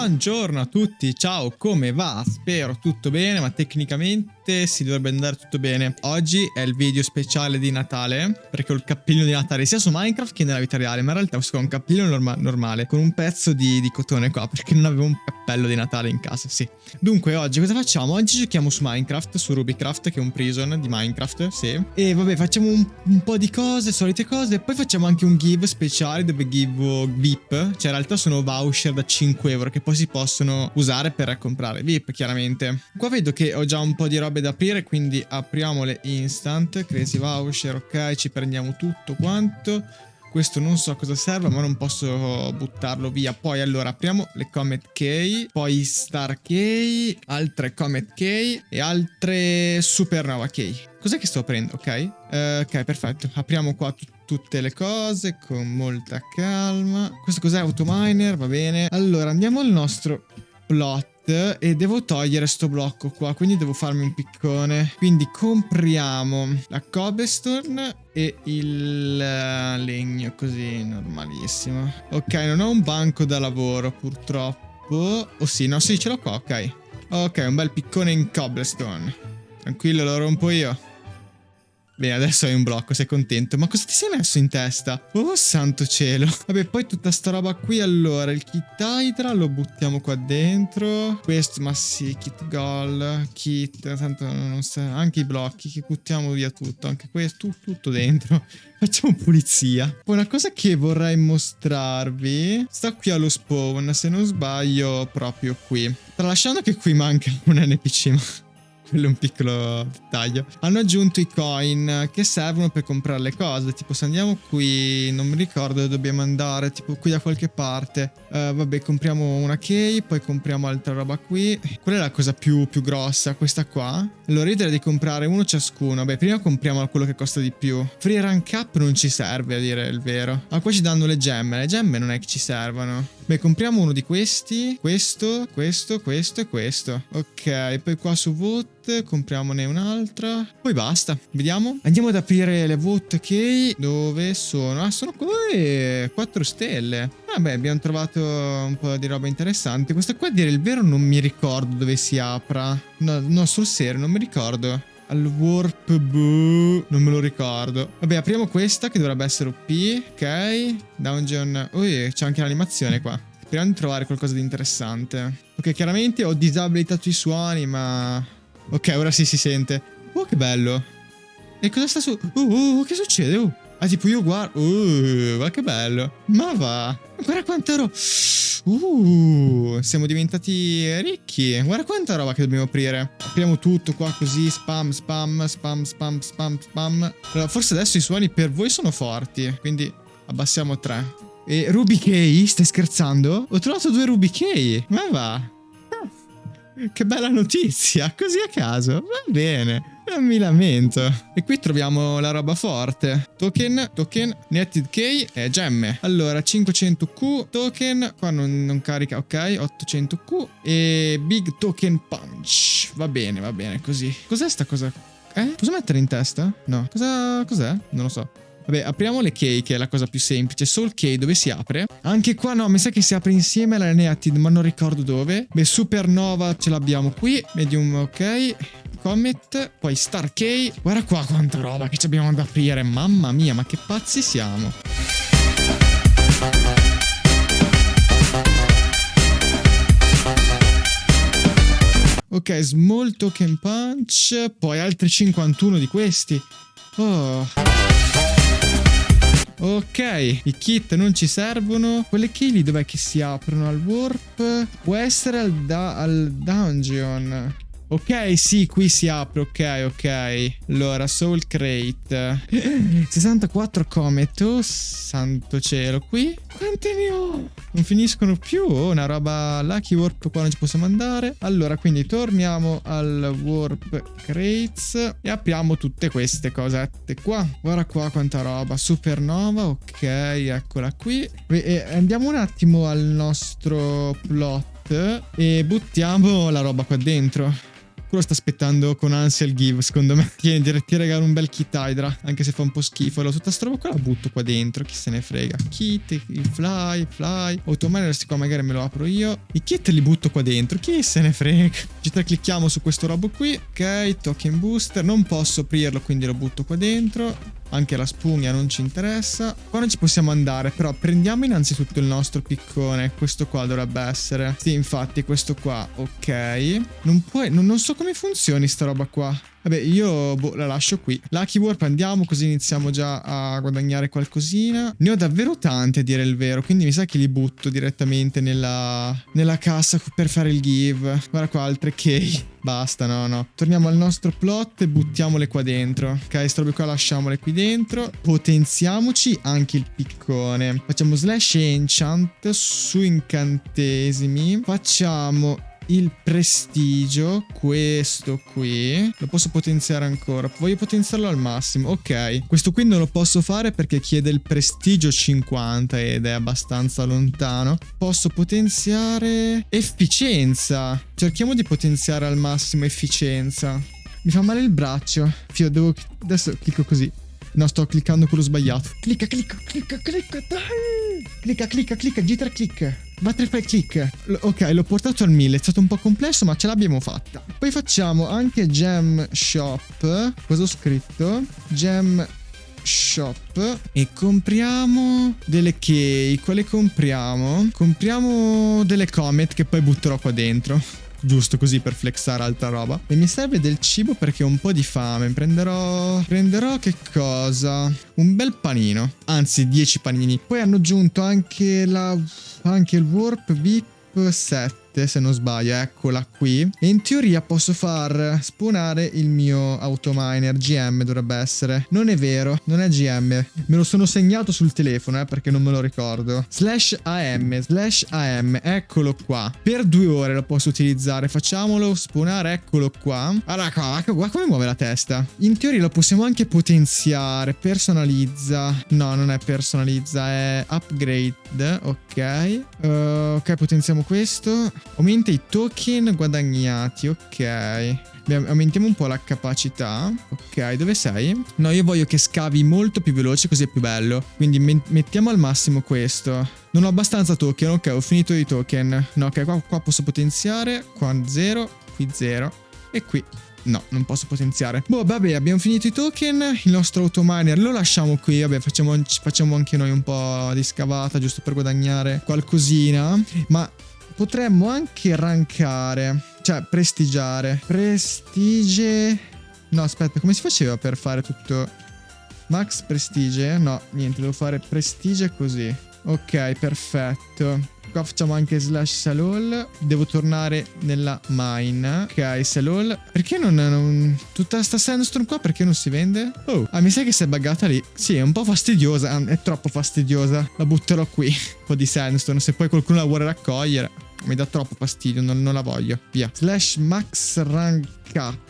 Buongiorno a tutti, ciao, come va? Spero tutto bene, ma tecnicamente si dovrebbe andare tutto bene. Oggi è il video speciale di Natale, perché ho il cappellino di Natale sia su Minecraft che nella vita reale, ma in realtà ho un cappellino norma normale, con un pezzo di, di, cotone qua, perché non avevo un cappello di Natale in casa, sì. Dunque, oggi cosa facciamo? Oggi giochiamo su Minecraft, su Rubycraft, che è un prison di Minecraft, sì. E vabbè, facciamo un, un po' di cose, solite cose, e poi facciamo anche un give speciale, dove give VIP, cioè in realtà sono voucher da 5 euro, che che poi si possono usare per comprare VIP chiaramente. Qua vedo che ho già un po' di robe da aprire quindi apriamole instant, crazy voucher, ok, ci prendiamo tutto quanto. Questo non so cosa serve, ma non posso buttarlo via. Poi allora apriamo le Comet Key, poi Star Key, altre Comet Key e altre Supernova Key. Cos'è che sto aprendo? Ok, uh, ok, perfetto. Apriamo qua tutte le cose con molta calma. Questo cos'è? Autominer, va bene. Allora, andiamo al nostro plot e devo togliere sto blocco qua, quindi devo farmi un piccone. Quindi compriamo la cobblestone e il eh, legno così normalissimo. Ok, non ho un banco da lavoro purtroppo. Oh sì, no, sì, ce l'ho qua, ok. Ok, un bel piccone in cobblestone. Tranquillo, lo rompo io. Bene, adesso hai un blocco, sei contento. Ma cosa ti sei messo in testa? Oh, santo cielo. Vabbè, poi tutta sta roba qui, allora, il kit Hydra lo buttiamo qua dentro. Questo, ma sì, kit goal, kit, tanto non sa, anche i blocchi, che buttiamo via tutto, anche questo, tutto dentro. Facciamo pulizia. Poi una cosa che vorrei mostrarvi, sta qui allo spawn, se non sbaglio, proprio qui. Tralasciando che qui manca un NPC, ma quello è un piccolo dettaglio. Hanno aggiunto i coin che servono per comprare le cose. Tipo, se andiamo qui, non mi ricordo dove dobbiamo andare, tipo qui da qualche parte. Uh, vabbè, compriamo una key, poi compriamo altra roba qui. Qual è la cosa più, più grossa? Questa qua. Allora, io direi di comprare uno ciascuno. Beh, prima compriamo quello che costa di più. Free rank up non ci serve, a dire il vero. Ah, qua ci danno le gemme. Le gemme non è che ci servono. Beh, compriamo uno di questi. Questo, questo, questo e questo. Ok, poi qua su vote compriamone un'altra. Poi basta, vediamo. Andiamo ad aprire le vote key. Dove sono? Ah, sono qui 4 stelle. Vabbè, abbiamo trovato un po' di roba interessante. Questa qua, a dire il vero, non mi ricordo dove si apra. No, no sul serio, non mi ricordo. Al warp boo, non me lo ricordo. Vabbè, apriamo questa che dovrebbe essere OP. Ok, dungeon. Ui, c'è anche l'animazione qua. Speriamo di trovare qualcosa di interessante. Ok, chiaramente ho disabilitato i suoni, ma Ok, ora sì si sente. Oh, che bello. E cosa sta su... Uh, uh, uh, che succede? Uh. Ah, tipo io guardo... Uh, ma che bello. Ma va. Guarda quanta roba. Uh, siamo diventati ricchi. Guarda quanta roba che dobbiamo aprire. Apriamo tutto qua così. Spam, spam, spam, spam, spam, spam. Allora, forse adesso i suoni per voi sono forti. Quindi abbassiamo tre. E Ruby Key? Stai scherzando? Ho trovato due Ruby Key. Ma va. Che bella notizia, così a caso. Va bene. Non mi lamento. E qui troviamo la roba forte. Token, token, netted key e gemme. Allora, 500Q, token. Qua non, non carica, ok. 800Q. E big token punch. Va bene, va bene, così. Cos'è sta cosa? Eh? Posso mettere in testa? No. Cosa, cos'è? Non lo so. Vabbè, apriamo le key, che è la cosa più semplice. Soul key, dove si apre? Anche qua no, mi sa che si apre insieme alla Neatid, ma non ricordo dove. Beh, Supernova ce l'abbiamo qui. Medium, ok. Comet, poi Star Key. Guarda qua quanta roba che abbiamo da aprire. Mamma mia, ma che pazzi siamo. Ok, Small Token Punch, poi altri 51 di questi. Oh... Ok, i kit non ci servono. Quelle key dov'è che si aprono al warp? Può essere al, da al dungeon. Ok, sì, qui si apre, ok, ok. Allora, Soul Crate. 64 Comet, oh santo cielo. Qui? Quante ne ho? Non finiscono più, oh, una roba Lucky Warp qua non ci possiamo andare. Allora, quindi torniamo al Warp Crates e apriamo tutte queste cosette qua. Guarda qua quanta roba. Supernova, ok, eccola qui. E andiamo un attimo al nostro plot e buttiamo la roba qua dentro. Quello sta aspettando con ansia il give, secondo me. Tieni, ti regalo un bel kit Hydra, anche se fa un po' schifo. Allora, tutta sta roba qua la butto qua dentro, chi se ne frega. Kit, il fly, fly. Autominer, questi qua magari me lo apro io. I kit li butto qua dentro, chi se ne frega. Ci clicchiamo su questo robo qui. Ok, token booster. Non posso aprirlo, quindi lo butto qua dentro. Anche la spugna non ci interessa. Qua non ci possiamo andare, però prendiamo innanzitutto il nostro piccone. Questo qua dovrebbe essere. Sì, infatti, questo qua. Ok. Non puoi... Non, non so come funzioni sta roba qua. Vabbè, io boh, la lascio qui. Lucky Warp andiamo, così iniziamo già a guadagnare qualcosina. Ne ho davvero tante, a dire il vero, quindi mi sa che li butto direttamente nella, nella cassa per fare il give. Guarda qua, altre key. Basta, no, no. Torniamo al nostro plot e buttiamole qua dentro. Ok, sto robe qua lasciamole qui dentro. Potenziamoci anche il piccone. Facciamo slash enchant su incantesimi. Facciamo il prestigio, questo qui, lo posso potenziare ancora. Voglio potenziarlo al massimo. Ok, questo qui non lo posso fare perché chiede il prestigio 50 ed è abbastanza lontano. Posso potenziare efficienza. Cerchiamo di potenziare al massimo efficienza. Mi fa male il braccio. Fio, devo... Adesso clicco così. No, sto cliccando quello sbagliato. Clicca, clicca, clicca, clicca, dai! Clicca, clicca, clicca, G3 click. Butterfly click. L ok, l'ho portato al 1000. È stato un po' complesso, ma ce l'abbiamo fatta. Poi facciamo anche Gem Shop. Cosa ho scritto? Gem shop e compriamo delle key. Quale compriamo? Compriamo delle comet che poi butterò qua dentro giusto così per flexare altra roba. E mi serve del cibo perché ho un po' di fame. Prenderò... Prenderò che cosa? Un bel panino. Anzi, 10 panini. Poi hanno aggiunto anche la... Anche il Warp VIP set 7 se non sbaglio, eccola qui. E in teoria posso far spawnare il mio autominer, GM dovrebbe essere. Non è vero, non è GM. Me lo sono segnato sul telefono, eh, perché non me lo ricordo. Slash AM, slash AM, eccolo qua. Per due ore lo posso utilizzare, facciamolo spawnare, eccolo qua. Allora, qua, guarda come muove la testa. In teoria lo possiamo anche potenziare, personalizza. No, non è personalizza, è upgrade, ok. Uh, ok, potenziamo questo. Aumenta i token guadagnati, ok. Aumentiamo un po' la capacità. Ok, dove sei? No, io voglio che scavi molto più veloce così è più bello. Quindi mettiamo al massimo questo. Non ho abbastanza token, ok, ho finito i token. No, ok, qua, qua posso potenziare. Qua 0, qui 0 e qui No, non posso potenziare. Boh, vabbè, abbiamo finito i token. Il nostro autominer lo lasciamo qui. Vabbè, facciamo, facciamo anche noi un po' di scavata, giusto per guadagnare qualcosina. Ma Potremmo anche rankare, cioè prestigiare. Prestige... No, aspetta, come si faceva per fare tutto... Max prestige? No, niente, devo fare prestige così. Ok, perfetto. Qua facciamo anche slash salol. Devo tornare nella mine. Ok, salol. Perché non, non... Tutta sta sandstone qua perché non si vende? Oh, ah, mi sa che si è buggata lì. Sì, è un po' fastidiosa. È troppo fastidiosa. La butterò qui. Un po' di sandstone. Se poi qualcuno la vuole raccogliere. Mi dà troppo fastidio, non, non la voglio. Via. Slash max rank up.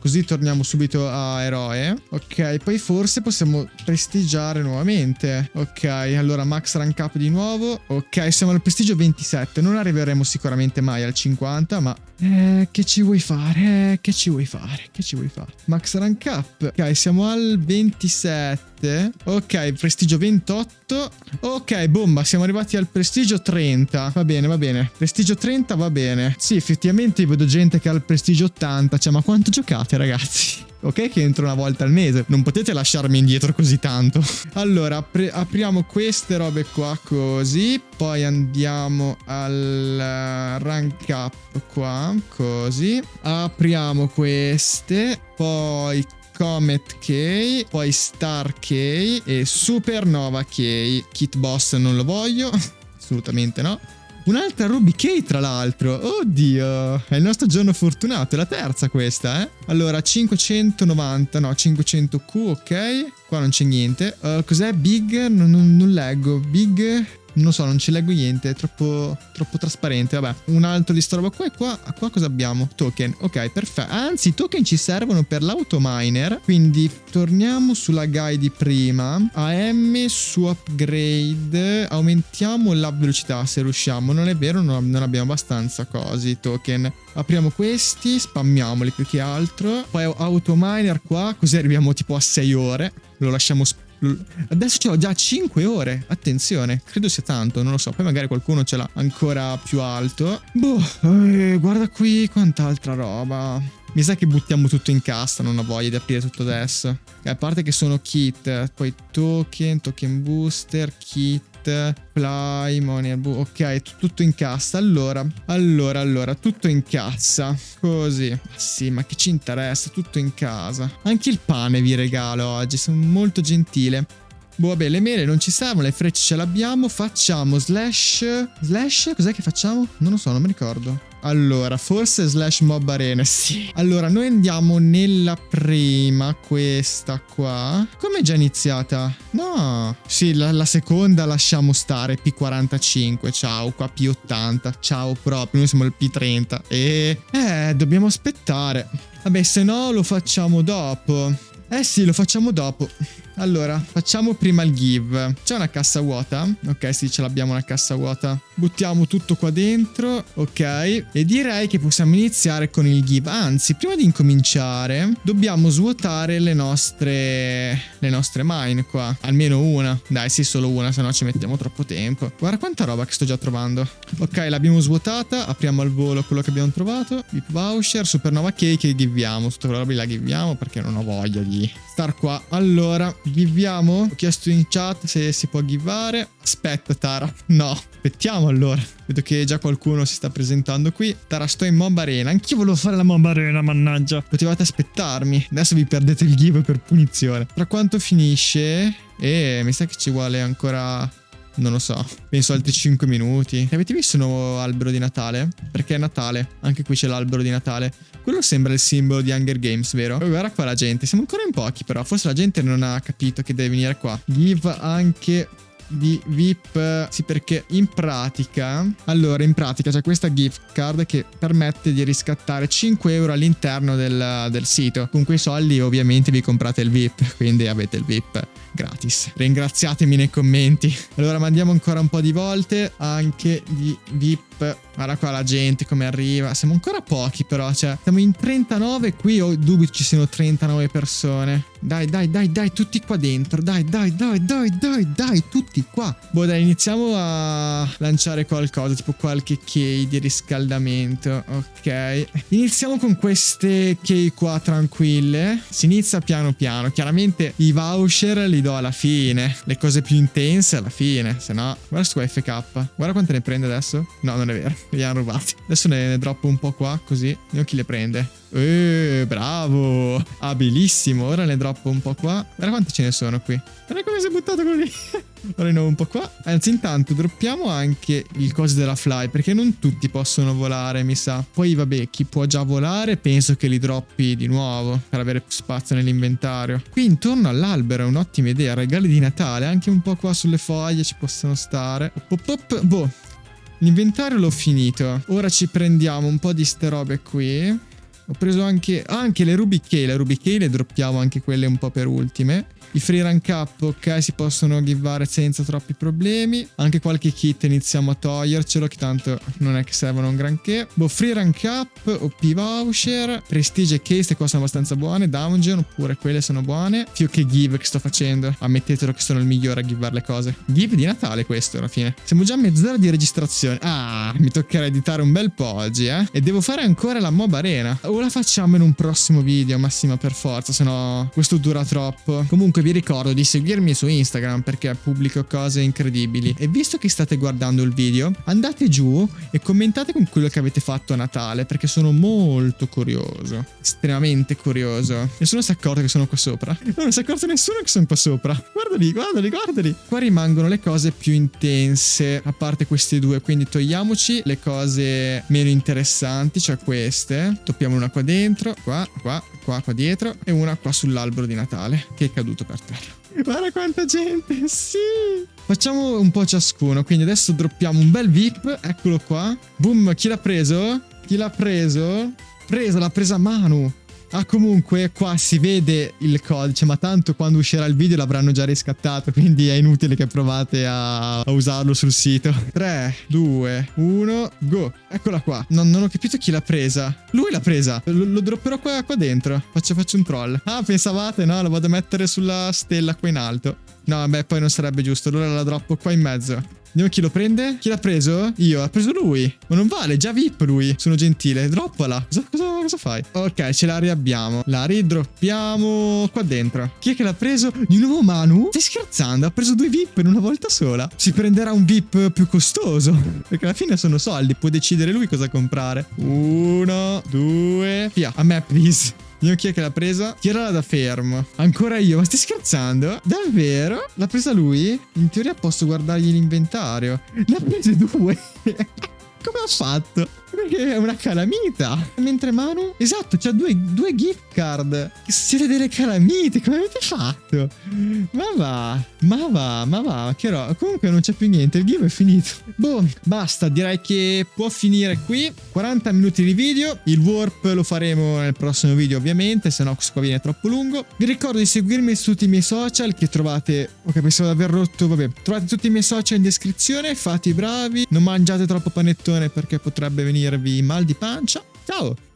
Così torniamo subito a eroe. Ok, poi forse possiamo prestigiare nuovamente. Ok, allora max rank up di nuovo. Ok, siamo al prestigio 27. Non arriveremo sicuramente mai al 50, ma... Eh, che ci vuoi fare? Eh, che ci vuoi fare? Che ci vuoi fare? Max rank up. Ok, siamo al 27. 7. Ok, prestigio 28. Ok, bomba, siamo arrivati al prestigio 30. Va bene, va bene. Prestigio 30 va bene. Sì, effettivamente vedo gente che ha il prestigio 80. Cioè, ma quanto giocate, ragazzi? Ok che entro una volta al mese, non potete lasciarmi indietro così tanto. Allora, apriamo queste robe qua così, poi andiamo al rank up qua, così. Apriamo queste, poi Comet K, poi Star K e Supernova K. Kit Boss non lo voglio, assolutamente no. Un'altra Ruby K tra l'altro, oddio, è il nostro giorno fortunato, è la terza questa eh. Allora 590, no 500Q, ok, qua non c'è niente. Uh, cos'è Big? Non, non, non leggo, Big Non lo so, non ci leggo niente, è troppo, troppo trasparente. Vabbè, un altro di sta roba qua e qua, qua cosa abbiamo? Token, ok, perfetto. Anzi, i token ci servono per l'autominer, quindi torniamo sulla guide di prima. AM su upgrade, aumentiamo la velocità se riusciamo. Non è vero, non, non abbiamo abbastanza cosi, token. Apriamo questi, spammiamoli più che altro. Poi autominer qua, così arriviamo tipo a 6 ore. Lo lasciamo spammiare Adesso l'ho già 5 ore. Attenzione, credo sia tanto, non lo so. Poi magari qualcuno ce l'ha ancora più alto. Boh, eh, guarda qui quant'altra roba. Mi sa che buttiamo tutto in cassa, non ho voglia di aprire tutto adesso. A parte che sono kit, poi token, token booster, kit Fly, Money, ok, tutto in cassa. Allora, allora, allora, tutto in cassa. Così. Ma sì, ma che ci interessa? Tutto in casa. Anche il pane vi regalo oggi, sono molto gentile. Boh, vabbè, le mele non ci servono, le frecce ce l'abbiamo. Facciamo slash... Slash? Cos'è che facciamo? Non lo so, non mi ricordo. Allora, forse slash mob arena, sì. Allora, noi andiamo nella prima, questa qua. Come è già iniziata? No. Sì, la, la, seconda lasciamo stare, P45, ciao, qua P80, ciao proprio, noi siamo il P30. E... Eh, dobbiamo aspettare. Vabbè, se no lo facciamo dopo. Eh sì, lo facciamo dopo. Allora, facciamo prima il give. C'è una cassa vuota? Ok, sì, ce l'abbiamo una cassa vuota. Buttiamo tutto qua dentro, ok. E direi che possiamo iniziare con il give. Anzi, prima di incominciare, dobbiamo svuotare le nostre... le nostre mine qua. Almeno una. Dai, sì, solo una, se no ci mettiamo troppo tempo. Guarda quanta roba che sto già trovando. Ok, l'abbiamo svuotata. Apriamo al volo quello che abbiamo trovato. Vip voucher, supernova cake e giviamo. Tutta quella roba la giviamo perché non ho voglia di star qua. Allora, Giviamo? Ho chiesto in chat se si può givare. Aspetta, Tara. No, aspettiamo allora. Vedo che già qualcuno si sta presentando qui. Tara, sto in Mob Arena. Anch'io volevo fare la Mob Arena, mannaggia. Potevate aspettarmi. Adesso vi perdete il give per punizione. Tra quanto finisce? E mi sa che ci vuole ancora non lo so, penso altri 5 minuti. Avete visto il nuovo albero di Natale? Perché è Natale, anche qui c'è l'albero di Natale. Quello sembra il simbolo di Hunger Games, vero? Oh, guarda qua la gente, siamo ancora in pochi però, forse la gente non ha capito che deve venire qua. Give anche di VIP sì perché in pratica allora in pratica c'è questa gift card che permette di riscattare 5 euro all'interno del, del sito con quei soldi ovviamente vi comprate il VIP quindi avete il VIP gratis ringraziatemi nei commenti allora mandiamo ancora un po' di volte anche di VIP Guarda qua la gente come arriva. Siamo ancora pochi però, cioè siamo in 39 qui ho dubito ci siano 39 persone. Dai, dai, dai, dai, tutti qua dentro. Dai, dai, dai, dai, dai, dai, tutti qua. Boh, dai, iniziamo a lanciare qualcosa, tipo qualche key di riscaldamento. Ok. Iniziamo con queste key qua tranquille. Si inizia piano piano. Chiaramente i voucher li do alla fine. Le cose più intense alla fine. Se no, guarda su FK. Guarda quante ne prende adesso. No, non è vero. Li hanno rubati. Adesso ne, ne droppo un po' qua, così. Vediamo chi le prende. Eh, bravo. Abilissimo. Ora ne droppo un po' qua. Guarda quanti ce ne sono qui. Guarda come si è buttato così. Ora ne ho un po' qua. Anzi, intanto droppiamo anche il coso della fly, perché non tutti possono volare, mi sa. Poi, vabbè, chi può già volare, penso che li droppi di nuovo, per avere più spazio nell'inventario. Qui intorno all'albero è un'ottima idea. Regali di Natale, anche un po' qua sulle foglie ci possono stare. Op, op, op. Boh, L'inventario l'ho finito. Ora ci prendiamo un po' di ste robe qui. Ho preso anche, anche le Ruby Key. Le Ruby Key le droppiamo anche quelle un po' per ultime. I free rank up, ok, si possono givare senza troppi problemi. Anche qualche kit iniziamo a togliercelo, che tanto non è che servono un granché. Boh, free rank up, OP voucher, prestige e case, qua sono abbastanza buone. Dungeon, oppure quelle sono buone. Più che give che sto facendo. Ammettetelo che sono il migliore a givare le cose. Give di Natale questo alla fine. Siamo già a mezz'ora di registrazione. Ah, mi toccherà editare un bel po' oggi, eh. E devo fare ancora la mob arena. O la facciamo in un prossimo video, massima per forza, se no questo dura troppo. Comunque vi ricordo di seguirmi su Instagram perché pubblico cose incredibili. E visto che state guardando il video, andate giù e commentate con quello che avete fatto a Natale perché sono molto curioso. Estremamente curioso. Nessuno si è accorto che sono qua sopra. Non si è accorto nessuno che sono qua sopra. Guardali, guardali, guardali. Qua rimangono le cose più intense, a parte queste due. Quindi togliamoci le cose meno interessanti, cioè queste. Toppiamo una qua dentro, qua, qua, qua, qua dietro e una qua sull'albero di Natale che è caduto per terra. Guarda quanta gente, sì! Facciamo un po' ciascuno. Quindi adesso droppiamo un bel VIP. Eccolo qua. Boom, chi l'ha preso? Chi l'ha preso? Presa, l'ha presa Manu. Ah, comunque qua si vede il codice, ma tanto quando uscirà il video l'avranno già riscattato, quindi è inutile che provate a, a usarlo sul sito. 3, 2, 1, go. Eccola qua. No, non ho capito chi l'ha presa. Lui l'ha presa. Lo, lo dropperò qua, qua dentro. Faccio, faccio un troll. Ah, pensavate? No, lo vado a mettere sulla stella qua in alto. No, vabbè, poi non sarebbe giusto. Allora la droppo qua in mezzo. Vediamo chi lo prende. Chi l'ha preso? Io. Ha preso lui. Ma non vale, già VIP lui. Sono gentile. Droppala. Cosa, cosa, cosa fai? Ok, ce la riabbiamo. La ridroppiamo qua dentro. Chi è che l'ha preso? Di nuovo Manu? Stai scherzando? Ha preso due VIP in una volta sola. Si prenderà un VIP più costoso. Perché alla fine sono soldi. Può decidere lui cosa comprare. Uno, due, via. A me, please. Vediamo chi è che l'ha presa. Tirala da fermo. Ancora io. Ma stai scherzando? Davvero? L'ha presa lui? In teoria posso guardargli l'inventario. Ne ha prese due. Come ha fatto? Perché è una calamita. Mentre Manu... Esatto, c'ha due, due gift card. Siete delle calamite. Come avete fatto? Ma va. Ma va, ma va. Che roba. Comunque non c'è più niente. Il game è finito. Boh, basta. Direi che può finire qui. 40 minuti di video. Il warp lo faremo nel prossimo video ovviamente. Se no questo qua viene troppo lungo. Vi ricordo di seguirmi su tutti i miei social che trovate... Ok, pensavo di aver rotto. Vabbè. Trovate tutti i miei social in descrizione. Fate i bravi. Non mangiate troppo panettone perché potrebbe venire venirvi mal di pancia. Ciao!